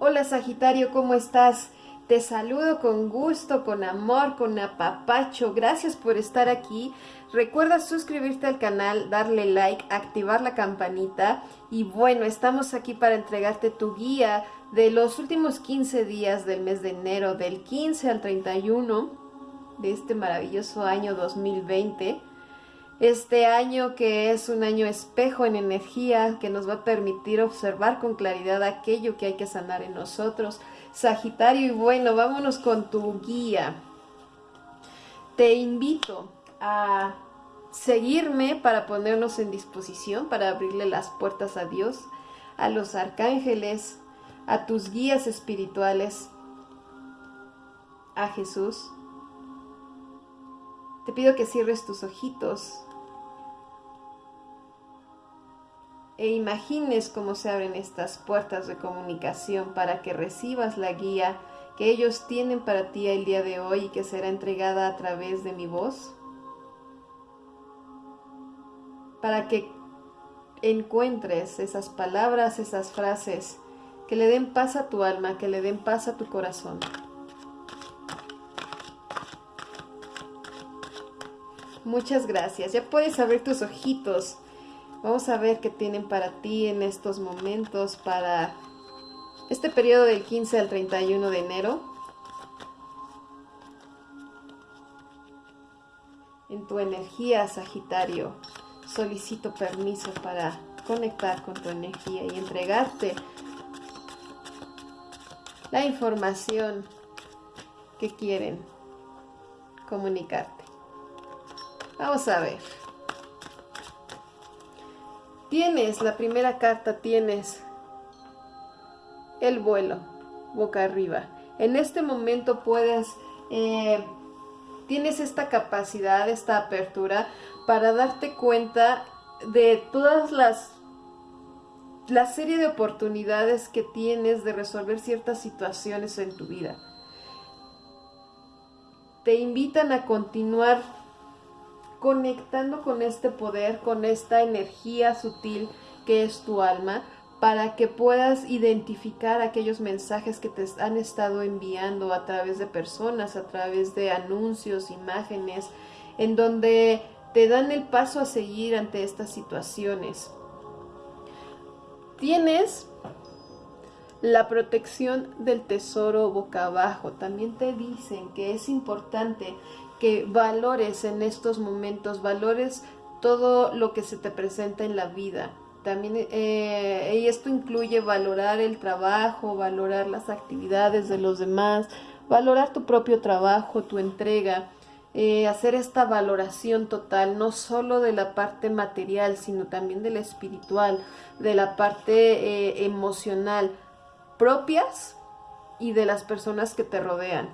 Hola Sagitario, ¿cómo estás? Te saludo con gusto, con amor, con apapacho. Gracias por estar aquí. Recuerda suscribirte al canal, darle like, activar la campanita. Y bueno, estamos aquí para entregarte tu guía de los últimos 15 días del mes de enero, del 15 al 31 de este maravilloso año 2020. Este año que es un año espejo en energía que nos va a permitir observar con claridad aquello que hay que sanar en nosotros. Sagitario, y bueno, vámonos con tu guía. Te invito a seguirme para ponernos en disposición, para abrirle las puertas a Dios, a los arcángeles, a tus guías espirituales, a Jesús. Te pido que cierres tus ojitos e imagines cómo se abren estas puertas de comunicación para que recibas la guía que ellos tienen para ti el día de hoy y que será entregada a través de mi voz. Para que encuentres esas palabras, esas frases que le den paz a tu alma, que le den paz a tu corazón. Muchas gracias. Ya puedes abrir tus ojitos Vamos a ver qué tienen para ti en estos momentos, para este periodo del 15 al 31 de enero. En tu energía, Sagitario, solicito permiso para conectar con tu energía y entregarte la información que quieren comunicarte. Vamos a ver. Tienes, la primera carta tienes el vuelo, boca arriba. En este momento puedes, eh, tienes esta capacidad, esta apertura para darte cuenta de todas las la serie de oportunidades que tienes de resolver ciertas situaciones en tu vida. Te invitan a continuar conectando con este poder, con esta energía sutil que es tu alma, para que puedas identificar aquellos mensajes que te han estado enviando a través de personas, a través de anuncios, imágenes, en donde te dan el paso a seguir ante estas situaciones. Tienes la protección del tesoro boca abajo. También te dicen que es importante que valores en estos momentos, valores todo lo que se te presenta en la vida. También eh, y esto incluye valorar el trabajo, valorar las actividades de los demás, valorar tu propio trabajo, tu entrega, eh, hacer esta valoración total, no solo de la parte material, sino también de la espiritual, de la parte eh, emocional, propias y de las personas que te rodean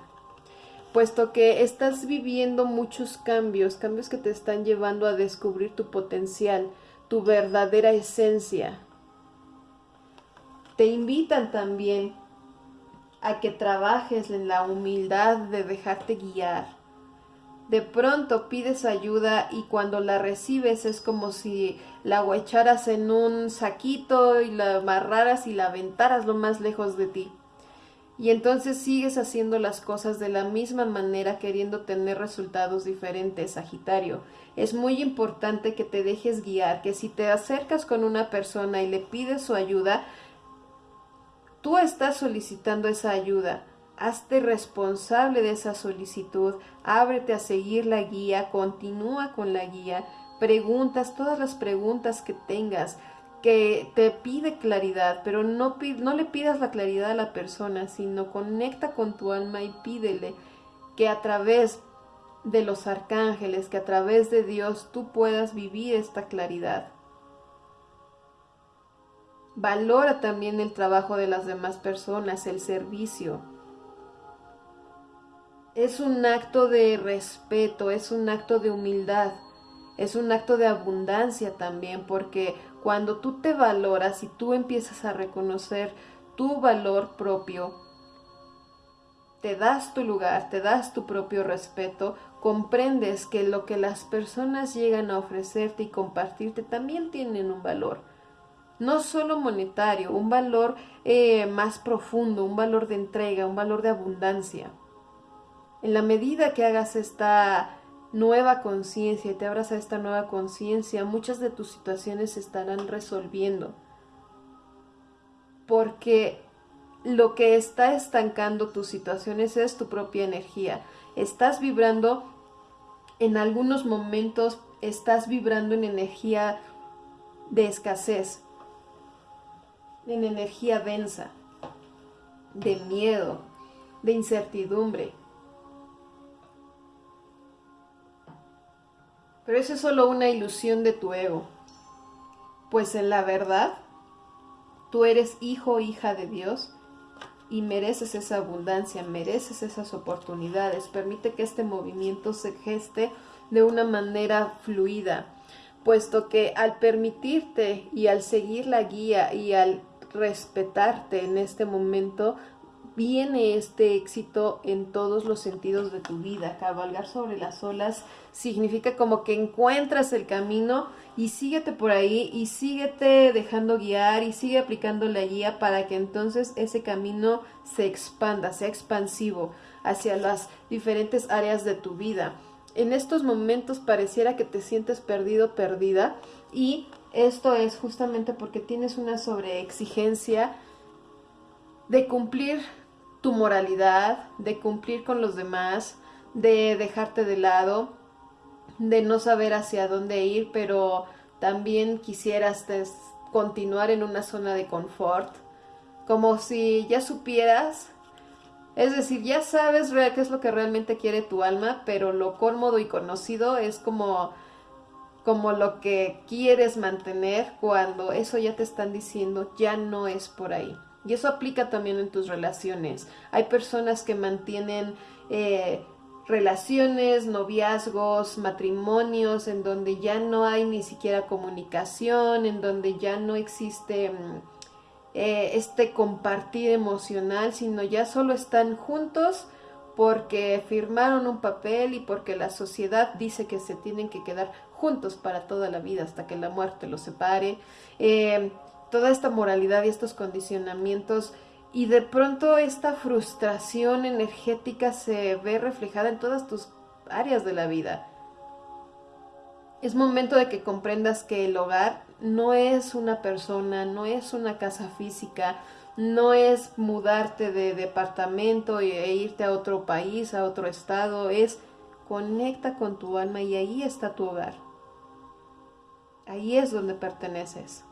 puesto que estás viviendo muchos cambios, cambios que te están llevando a descubrir tu potencial, tu verdadera esencia. Te invitan también a que trabajes en la humildad de dejarte guiar. De pronto pides ayuda y cuando la recibes es como si la echaras en un saquito y la amarraras y la aventaras lo más lejos de ti y entonces sigues haciendo las cosas de la misma manera queriendo tener resultados diferentes, Sagitario. Es muy importante que te dejes guiar, que si te acercas con una persona y le pides su ayuda, tú estás solicitando esa ayuda. Hazte responsable de esa solicitud, ábrete a seguir la guía, continúa con la guía, preguntas todas las preguntas que tengas, que te pide claridad, pero no, no le pidas la claridad a la persona, sino conecta con tu alma y pídele que a través de los arcángeles, que a través de Dios tú puedas vivir esta claridad. Valora también el trabajo de las demás personas, el servicio. Es un acto de respeto, es un acto de humildad, es un acto de abundancia también, porque cuando tú te valoras y tú empiezas a reconocer tu valor propio, te das tu lugar, te das tu propio respeto, comprendes que lo que las personas llegan a ofrecerte y compartirte también tienen un valor. no solo monetario, un valor eh, más profundo, un valor de entrega, un valor de abundancia. En la medida que hagas esta nueva conciencia y te abras a esta nueva conciencia, muchas de tus situaciones se estarán resolviendo. Porque lo que está estancando tus situaciones es tu propia energía. Estás vibrando en algunos momentos, estás vibrando en energía de escasez, en energía densa, de miedo, de incertidumbre. Pero eso es solo una ilusión de tu ego, pues en la verdad, tú eres hijo o hija de Dios y mereces esa abundancia, mereces esas oportunidades. Permite que este movimiento se geste de una manera fluida, puesto que al permitirte y al seguir la guía y al respetarte en este momento, viene este éxito en todos los sentidos de tu vida. Cabalgar sobre las olas significa como que encuentras el camino y síguete por ahí y síguete dejando guiar y sigue aplicando la guía para que entonces ese camino se expanda, sea expansivo hacia las diferentes áreas de tu vida. En estos momentos pareciera que te sientes perdido, perdida y esto es justamente porque tienes una sobreexigencia de cumplir tu moralidad, de cumplir con los demás, de dejarte de lado, de no saber hacia dónde ir, pero también quisieras continuar en una zona de confort, como si ya supieras, es decir, ya sabes qué es lo que realmente quiere tu alma, pero lo cómodo y conocido es como como lo que quieres mantener cuando eso ya te están diciendo ya no es por ahí. Y eso aplica también en tus relaciones. Hay personas que mantienen eh, relaciones, noviazgos, matrimonios, en donde ya no hay ni siquiera comunicación, en donde ya no existe mm, eh, este compartir emocional, sino ya solo están juntos porque firmaron un papel y porque la sociedad dice que se tienen que quedar juntos para toda la vida hasta que la muerte los separe. Eh, toda esta moralidad y estos condicionamientos y de pronto esta frustración energética se ve reflejada en todas tus áreas de la vida. Es momento de que comprendas que el hogar no es una persona, no es una casa física, no es mudarte de departamento e irte a otro país, a otro estado, es conecta con tu alma y ahí está tu hogar. Ahí es donde perteneces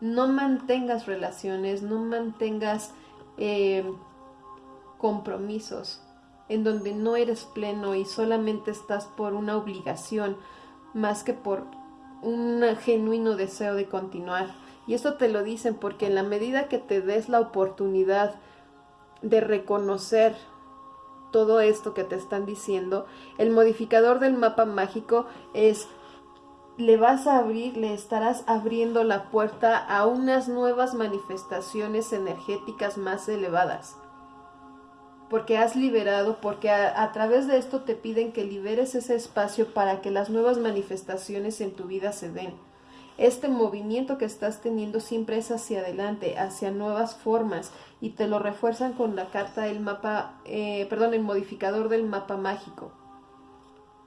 no mantengas relaciones, no mantengas eh, compromisos en donde no eres pleno y solamente estás por una obligación más que por un genuino deseo de continuar. Y esto te lo dicen porque en la medida que te des la oportunidad de reconocer todo esto que te están diciendo, el modificador del mapa mágico es le vas a abrir, le estarás abriendo la puerta a unas nuevas manifestaciones energéticas más elevadas. Porque has liberado, porque a, través de esto te piden que liberes ese espacio para que las nuevas manifestaciones en tu vida se den. Este movimiento que estás teniendo siempre es hacia adelante, hacia nuevas formas, y te lo refuerzan con la carta del mapa, eh, perdón, el modificador del mapa mágico.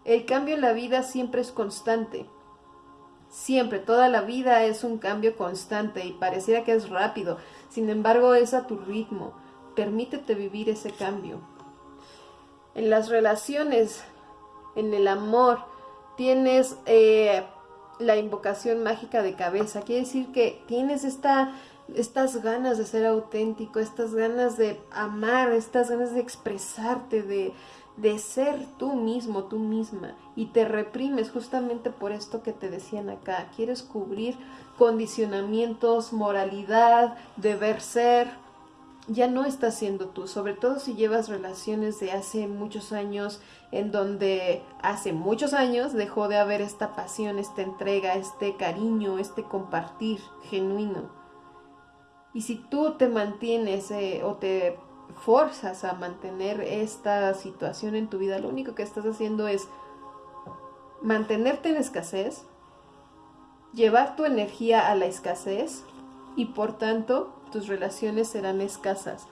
El cambio en la vida siempre es constante, Siempre, toda la vida es un cambio constante y pareciera que es rápido. Sin embargo, es a tu ritmo. Permítete vivir ese cambio. En las relaciones, en el amor, tienes eh, la invocación mágica de cabeza. Quiere decir que tienes esta, estas ganas de ser auténtico, estas ganas de amar, estas ganas de expresarte, de, de ser tú mismo, tú misma, y te reprimes justamente por esto que te decían acá. Quieres cubrir condicionamientos, moralidad, deber ser. Ya no estás siendo tú, sobre todo si llevas relaciones de hace muchos años, en donde hace muchos años dejó de haber esta pasión, esta entrega, este cariño, este compartir genuino. Y si tú te mantienes eh, o te forzas a mantener esta situación en tu vida, lo único que estás haciendo es mantenerte en escasez, llevar tu energía a la escasez y por tanto tus relaciones serán escasas.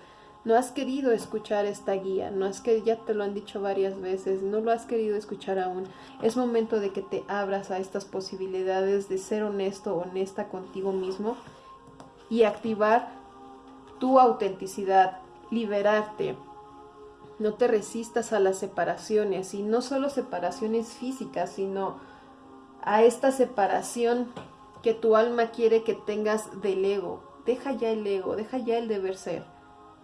No has querido escuchar esta guía, no es que ya te lo han dicho varias veces, no lo has querido escuchar aún. Es momento de que te abras a estas posibilidades de ser honesto, honesta contigo mismo y activar tu autenticidad, liberarte. No te resistas a las separaciones y no solo separaciones físicas, sino a esta separación que tu alma quiere que tengas del ego. Deja ya el ego, deja ya el deber ser.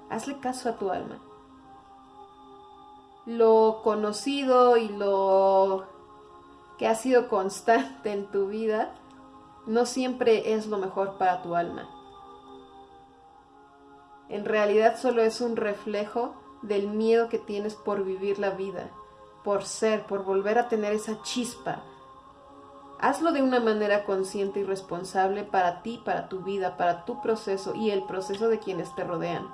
Hazle caso a tu alma. Lo conocido y lo que ha sido constante en tu vida no siempre es lo mejor para tu alma. En realidad solo es un reflejo del miedo que tienes por vivir la vida, por ser, por volver a tener esa chispa, Hazlo de una manera consciente y responsable para ti, para tu vida, para tu proceso y el proceso de quienes te rodean.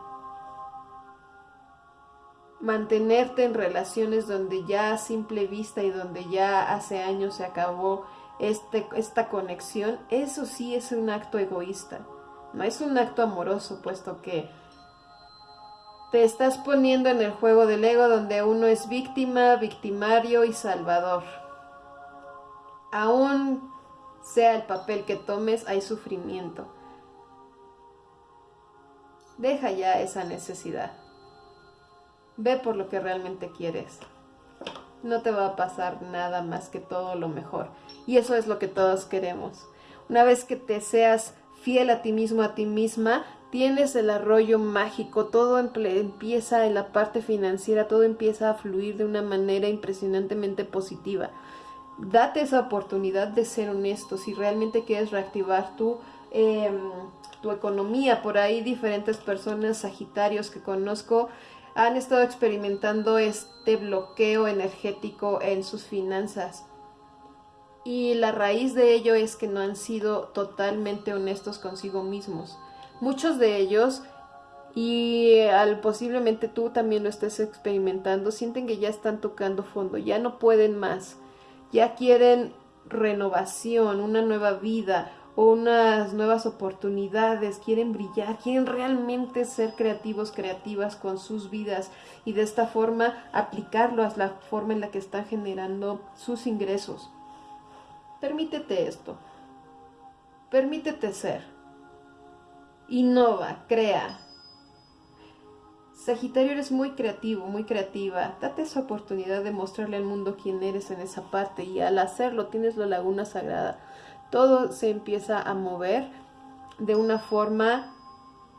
Mantenerte en relaciones donde ya a simple vista y donde ya hace años se acabó este, esta conexión, eso sí es un acto egoísta. No es un acto amoroso, puesto que te estás poniendo en el juego del ego donde uno es víctima, victimario y salvador aún sea el papel que tomes, hay sufrimiento. Deja ya esa necesidad. Ve por lo que realmente quieres. No te va a pasar nada más que todo lo mejor. Y eso es lo que todos queremos. Una vez que te seas fiel a ti mismo, a ti misma, tienes el arroyo mágico, todo empieza en la parte financiera, todo empieza a fluir de una manera impresionantemente positiva date esa oportunidad de ser honesto si realmente quieres reactivar tu, em, tu economía. Por ahí diferentes personas, sagitarios que conozco, han estado experimentando este bloqueo energético en sus finanzas. Y la raíz de ello es que no han sido totalmente honestos consigo mismos. Muchos de ellos, y al posiblemente tú también lo estés experimentando, sienten que ya están tocando fondo, ya no pueden más ya quieren renovación, una nueva vida o unas nuevas oportunidades, quieren brillar, quieren realmente ser creativos, creativas con sus vidas y de esta forma aplicarlo a la forma en la que están generando sus ingresos. Permítete esto. Permítete ser. Innova, crea, Sagitario eres muy creativo, muy creativa. Date esa oportunidad de mostrarle al mundo quién eres en esa parte y al hacerlo tienes la laguna sagrada. Todo se empieza a mover de una forma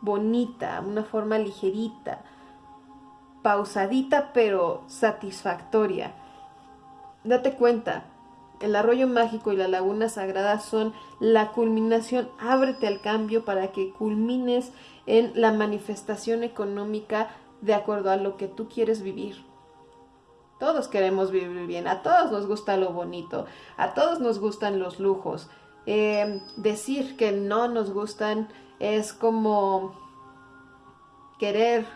bonita, una forma ligerita, pausadita pero satisfactoria. Date cuenta, el arroyo mágico y la laguna sagrada son la culminación. Ábrete al cambio para que culmines en la manifestación económica de acuerdo a lo que tú quieres vivir. Todos queremos vivir bien, a todos nos gusta lo bonito, a todos nos gustan los lujos. Eh, decir que no nos gustan es como querer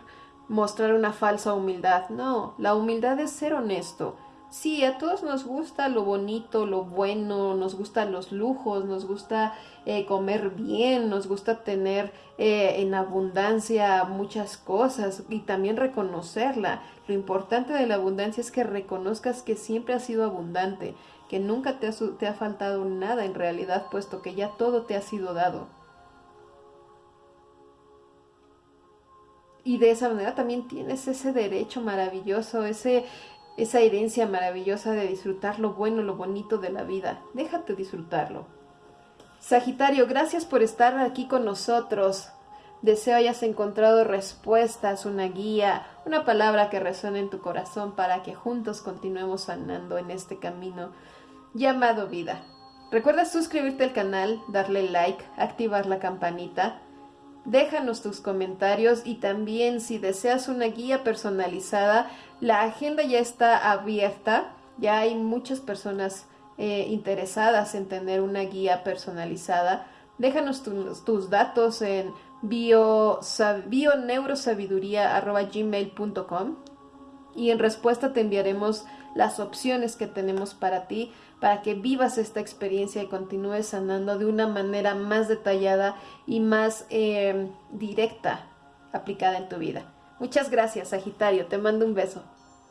mostrar una falsa humildad. No, la humildad es ser honesto, Sí, a todos nos gusta lo bonito, lo bueno, nos gustan los lujos, nos gusta eh, comer bien, nos gusta tener eh, en abundancia muchas cosas y también reconocerla. Lo importante de la abundancia es que reconozcas que siempre has sido abundante, que nunca te ha, te ha faltado nada en realidad, puesto que ya todo te ha sido dado. Y de esa manera también tienes ese derecho maravilloso, ese, esa herencia maravillosa de disfrutar lo bueno, lo bonito de la vida. Déjate disfrutarlo. Sagitario, gracias por estar aquí con nosotros. Deseo hayas encontrado respuestas, una guía, una palabra que resuene en tu corazón para que juntos continuemos andando en este camino llamado vida. Recuerda suscribirte al canal, darle like, activar la campanita Déjanos tus comentarios y también si deseas una guía personalizada, la agenda ya está abierta. Ya hay muchas personas eh, interesadas en tener una guía personalizada. Déjanos tus datos en bio, y en respuesta te enviaremos las opciones que tenemos para ti, para que vivas esta experiencia y continúes sanando de una manera más detallada y más eh, directa aplicada en tu vida. Muchas gracias, Sagitario. Te mando un beso.